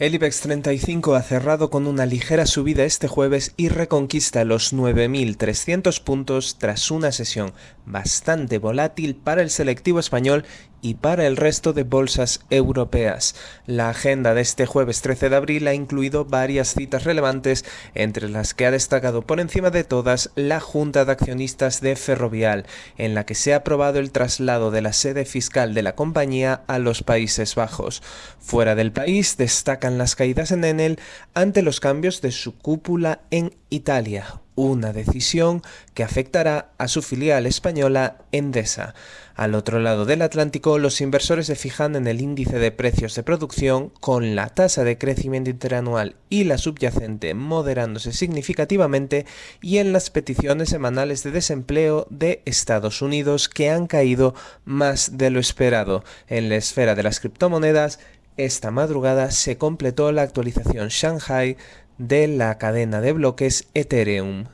El IBEX 35 ha cerrado con una ligera subida este jueves y reconquista los 9.300 puntos tras una sesión bastante volátil para el selectivo español y para el resto de bolsas europeas. La agenda de este jueves 13 de abril ha incluido varias citas relevantes, entre las que ha destacado por encima de todas la Junta de Accionistas de Ferrovial, en la que se ha aprobado el traslado de la sede fiscal de la compañía a los Países Bajos. Fuera del país destacan las caídas en Enel ante los cambios de su cúpula en Italia, una decisión que afectará a su filial española Endesa. Al otro lado del Atlántico, los inversores se fijan en el índice de precios de producción con la tasa de crecimiento interanual y la subyacente moderándose significativamente y en las peticiones semanales de desempleo de Estados Unidos que han caído más de lo esperado. En la esfera de las criptomonedas, esta madrugada se completó la actualización Shanghai de la cadena de bloques Ethereum.